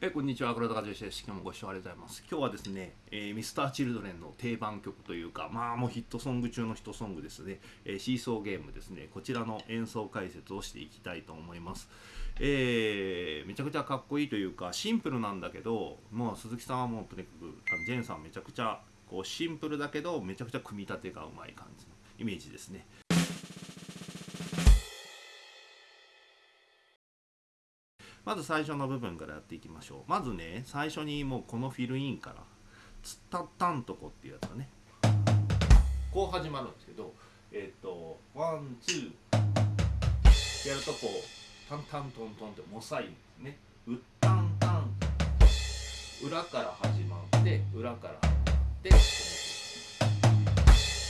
えこんにちは、黒田和義です。今日もご視聴ありがとうございます。今日はですね、えー、ミスターチルドレンの定番曲というか、まあもうヒットソング中のヒットソングですね、えー、シーソーゲームですね、こちらの演奏解説をしていきたいと思います。えー、めちゃくちゃかっこいいというか、シンプルなんだけど、もう鈴木さんはもうとにかく、あのジェンさんめちゃくちゃこうシンプルだけど、めちゃくちゃ組み立てがうまい感じのイメージですね。まず最初の部分からやっていきましょう。まずね最初にもうこのフィルインから「つったったんとこ」っていうやつがね。こう始まるんですけどえっ、ー、とワンツーやるとこうタンタントントンってモサイね。うったんたん裏から始まって裏から始まって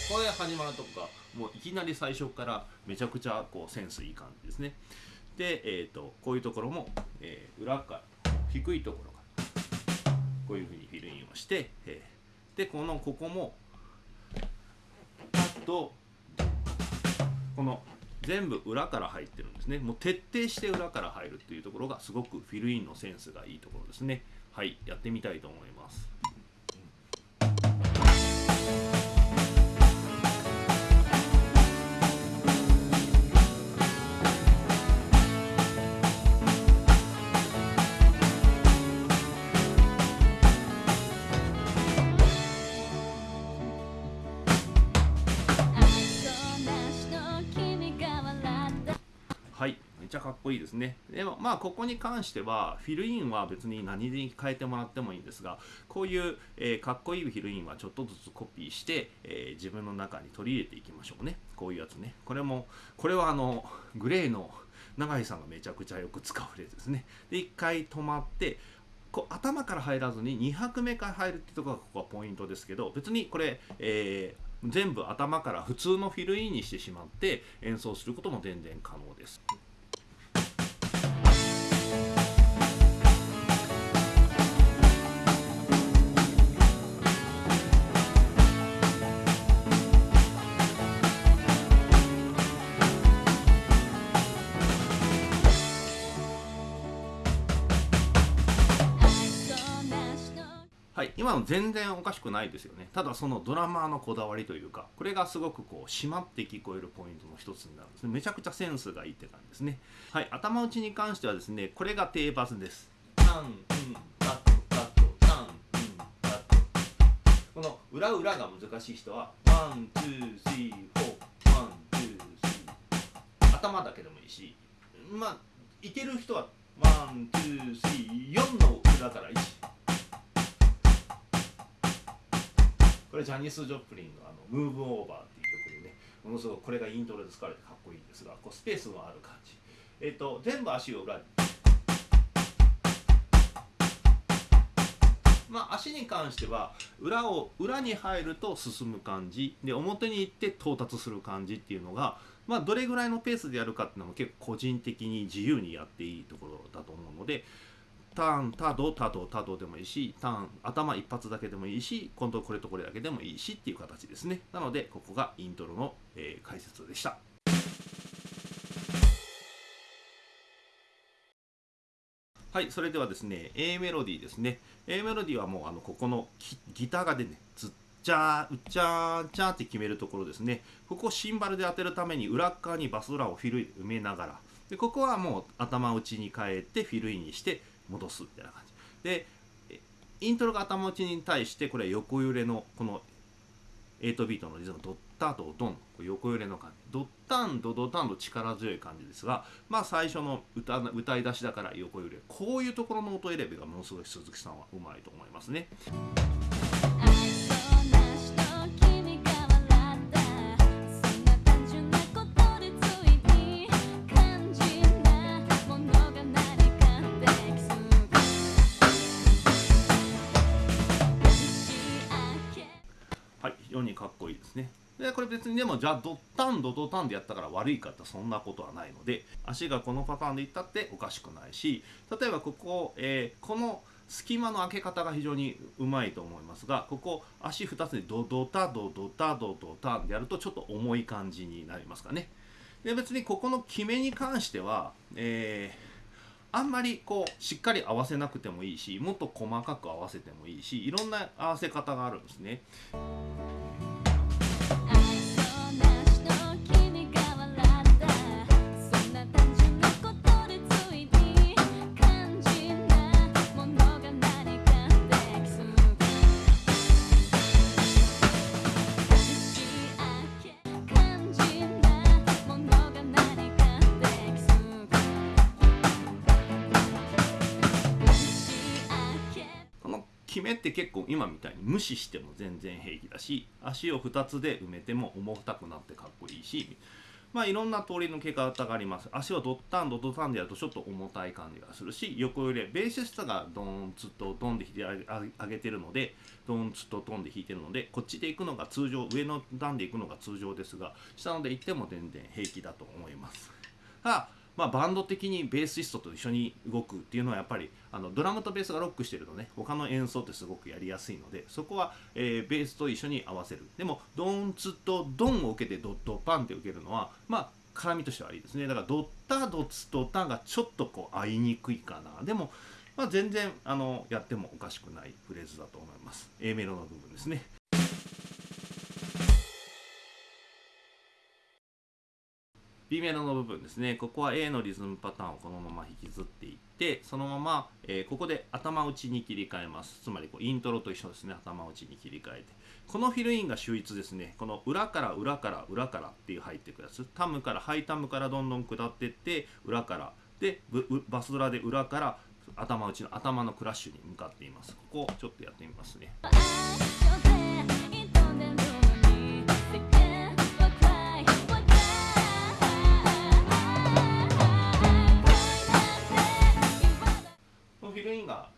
これ始まるとこがもういきなり最初からめちゃくちゃこうセンスいい感じですね。で、えーと、こういうところも、えー、裏から低いところからこういうふうにフィルインをして、えー、でこのここもパッとこの全部裏から入ってるんですね。もう徹底して裏から入るっていうところがすごくフィルインのセンスがいいところですね。はいやってみたいと思います。ゃかっこいいですね。でもまあここに関してはフィルインは別に何に変えてもらってもいいんですがこういう、えー、かっこいいフィルインはちょっとずつコピーして、えー、自分の中に取り入れていきましょうね。こういうやつね。これもこれはあのグレーの永井さんがめちゃくちゃよく使うフレーズですね。で一回止まってこう頭から入らずに2拍目から入るってところがここはポイントですけど別にこれ、えー全部頭から普通のフィルインにしてしまって演奏することも全然可能です。今の全然おかしくないですよね。ただそのドラマーのこだわりというかこれがすごくこう締まって聞こえるポイントの一つになるんですね。めちゃくちゃセンスがいいって感じですね。はい頭打ちに関してはですねこれが定番です。この裏裏が難しい人は one two three four one two three。頭だけでもいいしまあいける人はone two three 4の裏から1これジャニス・ジョプリンのあの「 Move Over」っていう曲でねものすごくこれがイントロで使われてかっこいいんですがこうスペースのある感じ。えっ、ー、と全部足を裏に。まあ足に関しては裏を裏に入ると進む感じ。で表に行って到達する感じっていうのがまあどれぐらいのペースでやるかっていうのも結構個人的に自由にやっていいところだと思うのでターンタドタドタドでもいいしターン頭一発だけでもいいし今度これとこれだけでもいいしっていう形ですね。なのでここがイントロの、えー、解説でした。はいそれではですね A メロディーですね。A メロディーはもうあのここのギターがでねずっちゃーうちゃーちゃーって決めるところですね。ここをシンバルで当てるために裏側にバスドラをフィル埋めながら。でここはもう頭打ちに変えてフィルインにして戻すみたいな感じ。でイントロが頭打ちに対してこれは横揺れのこの8ビートのリズムドッタとドン。横揺れの感じ。ドッタンドドタンと力強い感じですがまあ最初の歌歌い出しだから横揺れ。こういうところの音選びがものすごい鈴木さんはうまいと思いますね。かっこいいですねでこれ別にでもじゃあドッタンドドタンでやったから悪いかってそんなことはないので足がこのパターンでいったっておかしくないし例えばここ、えー、この隙間の開け方が非常にうまいと思いますがここ足2つでドドタドドタドドタンでやるとちょっと重い感じになりますかねで別にここの決めに関しては、えーあんまりこうしっかり合わせなくてもいいしもっと細かく合わせてもいいしいろんな合わせ方があるんですね。今みたいに無視しても全然平気だし足を2つで埋めても重たくなってかっこいいしまあいろんな通りのけ方があります。足をドッタンドドタンでやるとちょっと重たい感じがするし横揺れベーシストがドーンツとドンで弾いてあげてるのでドンツとドンで弾いてるのでこっちで行くのが通常上の段で行くのが通常ですが下ので行っても全然平気だと思います。ただまあ、バンド的にベーシストと一緒に動くっていうのはやっぱりあのドラムとベースがロックしてるとね他の演奏ってすごくやりやすいのでそこは、えー、ベースと一緒に合わせる。でもドンツとドンを受けてドットパンって受けるのはまあ絡みとしてはいいですね。だからドッタドツドタがちょっとこう合いにくいかな。でも、まあ、全然あのやってもおかしくないフレーズだと思います。A メロの部分ですね。B メロの部分ですね。ここは A のリズムパターンをこのまま引きずっていってそのまま、えー、ここで頭打ちに切り替えます。つまりこうイントロと一緒ですね。頭打ちに切り替えて。このフィルインが秀逸ですね。この裏から裏から裏からっていう入っていくやつ。タムからハイタムからどんどん下っていって裏から。でバスドラで裏から頭打ちの頭のクラッシュに向かっています。ここをちょっとやってみますね。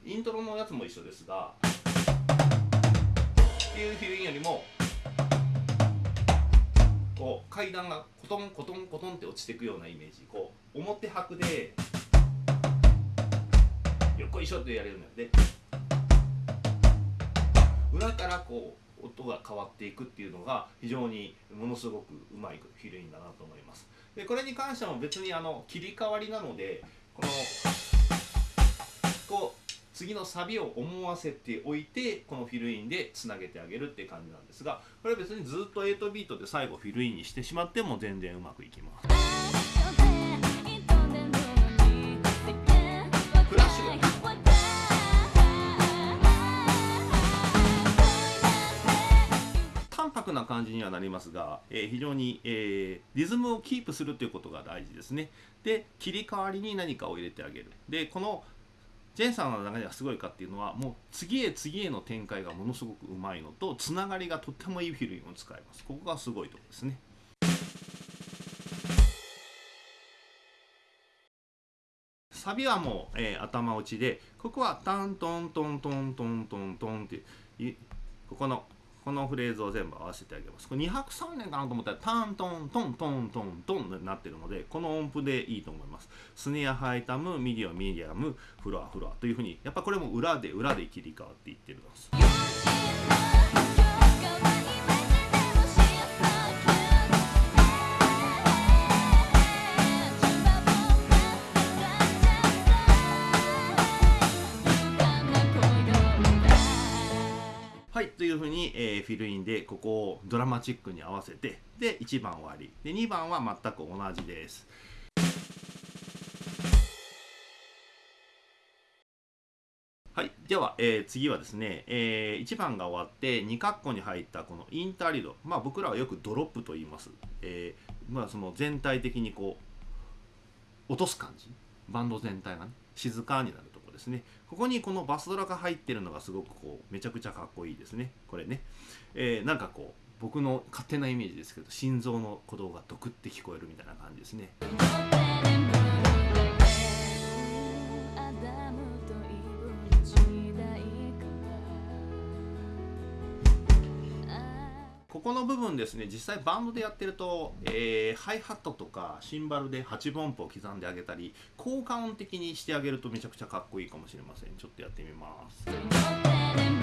イントロのやつも一緒ですがっていうフィルインよりもこう階段がコトンコトンコトンって落ちていくようなイメージ。こう表拍でよっこいしょってやれるので裏からこう音が変わっていくっていうのが非常にものすごくうまいフィルインだなと思います。でこれに関しても別にあの切り替わりなのでこのこう次のサビを思わせておいてこのフィルインでつなげてあげるって感じなんですがこれは別にずっと8ビートで最後フィルインにしてしまっても全然うまくいきます。淡白な感じにはなりますが、えー、非常に、えー、リズムをキープするということが大事ですね。で切り替わりに何かを入れてあげる。でこのジェンさんの中ではすごいかっていうのはもう次へ次への展開がものすごくうまいのとつながりがとってもいいフィルムを使います。ここがすごいところですね。サビはもう、えー、頭打ちでここはタントントントントントントンっていここのこのフレーズを全部合わせてあげます。これ2 拍3連かなと思ったらタントントントントントンになってるのでこの音符でいいと思います。スネアハイタムミディアミディアムフロアフロアというふうにやっぱこれも裏で裏で切り替わっていってるんです。いうふうに、えー、フィルインでここをドラマチックに合わせてで1番終わり。で2番は全く同じです。はい、では、えー、次はですね、えー、1番が終わって2括弧に入ったこのインターリード、まあ、僕らはよくドロップと言います、えーまあ、その全体的にこう落とす感じ。バンド全体がね静かになると。ですね。ここにこのバスドラが入ってるのがすごくこうめちゃくちゃかっこいいですね。これね、えー、なんかこう僕の勝手なイメージですけど心臓の鼓動がドクって聞こえるみたいな感じですね。ここの部分ですね実際バンドでやってると、えー、ハイハットとかシンバルで8分音符を刻んであげたり効果音的にしてあげるとめちゃくちゃかっこいいかもしれません。ちょっとやってみます。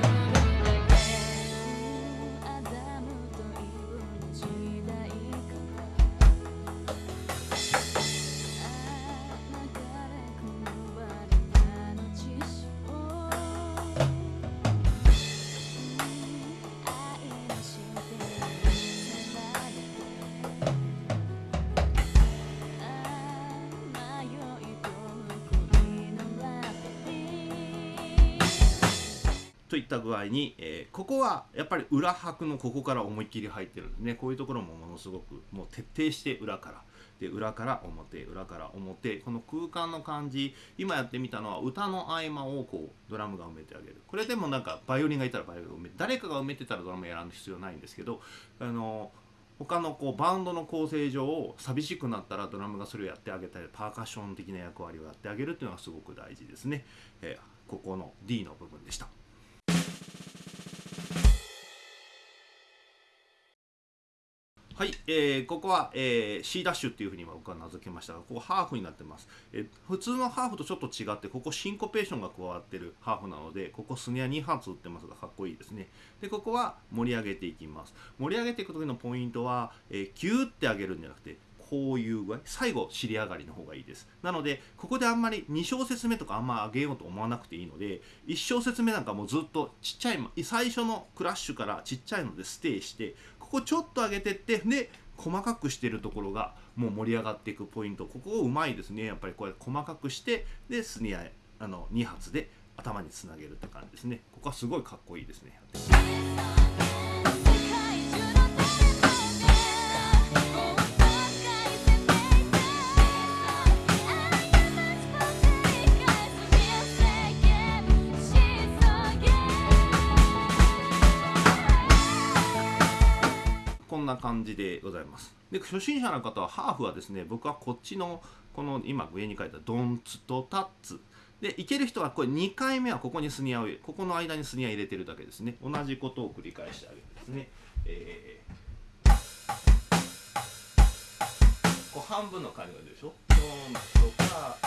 った具合に、えー、ここはやっぱり裏拍のここから思いっきり入ってるんですねこういうところもものすごくもう徹底して裏から。で裏から表裏から表。この空間の感じ今やってみたのは歌の合間をこうドラムが埋めてあげる。これでもなんかバイオリンがいたらバイオリンが埋め誰かが埋めてたらドラムやらん必要ないんですけどあの他のこうバンドの構成上寂しくなったらドラムがそれをやってあげたりパーカッション的な役割をやってあげるっていうのがすごく大事ですね、えー、ここの D の部分でした。はい、えー、ここは、えー、C ダッシュっていうふうに僕は名付けましたが、ここハーフになってます。えー、普通のハーフとちょっと違って、ここシンコペーションが加わってるハーフなので、ここスネア2発打ってますが、かっこいいですね。で、ここは盛り上げていきます。盛り上げていく時のポイントは、えー、ギューって上げるんじゃなくて、こういう具合最後尻上がりの方がいいですなのでここであんまり2小節目とかあんま上げようと思わなくていいので1小節目なんかもうずっとちっちゃい最初のクラッシュからちっちゃいのでステイしてここちょっと上げてってで細かくしてるところがもう盛り上がっていくポイント。ここをうまいですね。やっぱりこうやって細かくしてでスニアあの2発で頭につなげるって感じですね。ここはすごいかっこいいですね。な感じでございます。で初心者の方はハーフはですね僕はこっちのこの今上に書いたドンツとタッツ。でいける人はこれ2回目はここにスニアを入れここの間にスニア入れてるだけですね。同じことを繰り返してあげるんですね、えー、こう半分の感じが出るでしょ？ドンとか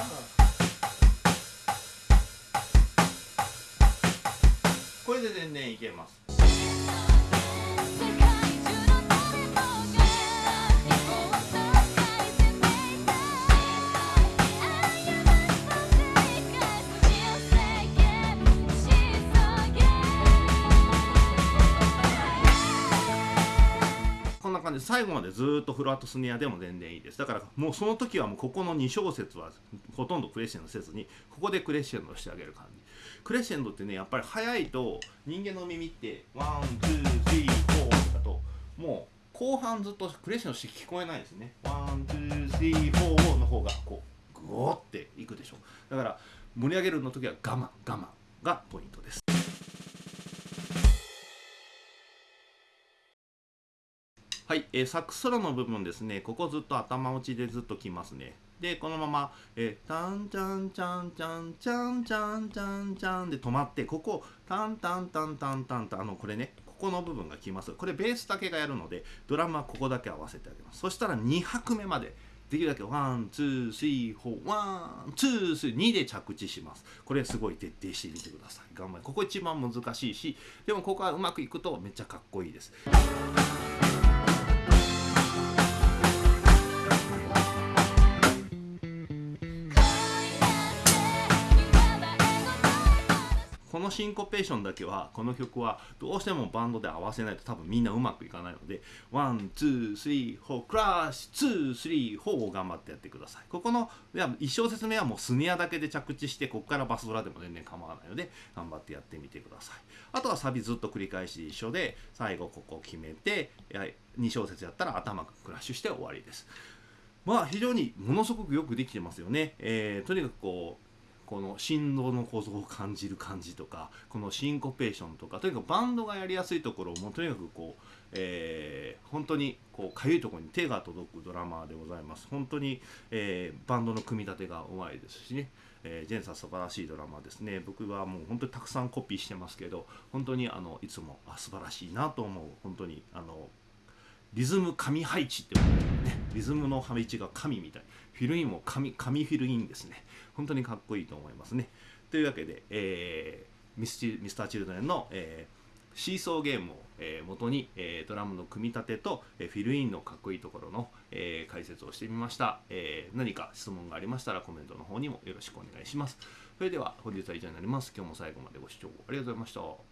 これで全然いけます。最後までずっとフラットスネアでも全然いいです。だからもうその時はもうここの2小節はほとんどクレッシェンドせずにここでクレッシェンドしてあげる感じ。クレッシェンドってねやっぱり速いと人間の耳って one two three four だともう後半ずっとクレッシェンドして聞こえないですね。 one two three four の方がこうグオっていくでしょ。だから盛り上げるの時は我慢我慢がポイントです。はい、えー、サックスソロの部分ですね、ここずっと頭打ちでずっときますね。で、このまま、えー、タンチャンチャンチャンチャンチャンチャンチャンで止まって、ここ、タンタンタンタンタンタン、あの、これね、ここの部分がきます。これベースだけがやるので、ドラムはここだけ合わせてあげます。そしたら2拍目まで、できるだけ one、two、three、four、one、two、three、2で着地します。これすごい徹底してみてください。頑張れ。ここ一番難しいし、でもここはうまくいくとめっちゃかっこいいです。のシンコペーションだけはこの曲はどうしてもバンドで合わせないと多分みんなうまくいかないのでone two three four クラッシュ two three four を頑張ってやってください。ここの1小節目はもうスネアだけで着地してここからバスドラでも全然構わないので頑張ってやってみてください。あとはサビずっと繰り返し一緒で最後ここを決めて2小節やったら頭クラッシュして終わりです。まあ非常にものすごくよくできてますよね、えー、とにかくこうこの振動の構造を感じる感じとかこのシンコペーションとかとにかくバンドがやりやすいところをもうとにかくこう、えー、本当にこうかゆいところに手が届くドラマーでございます。本当に、えー、バンドの組み立てがうまいですしね。えー、ジェンさん素晴らしいドラマですね。僕はもう本当にたくさんコピーしてますけど本当にあのいつもあ素晴らしいなと思う。本当にあのリズム神配置って言われてるね。リズムの配置が神みたい。フィルインも神神フィルインですね。本当にかっこいいと思いますね。というわけで、えー、ミスチミスターチルドレンの、えー、シーソーゲームを、えー、元に、えー、ドラムの組み立てと、えー、フィルインのかっこいいところの、えー、解説をしてみました、えー、何か質問がありましたらコメントの方にもよろしくお願いします。それでは本日は以上になります。今日も最後までご視聴ありがとうございました。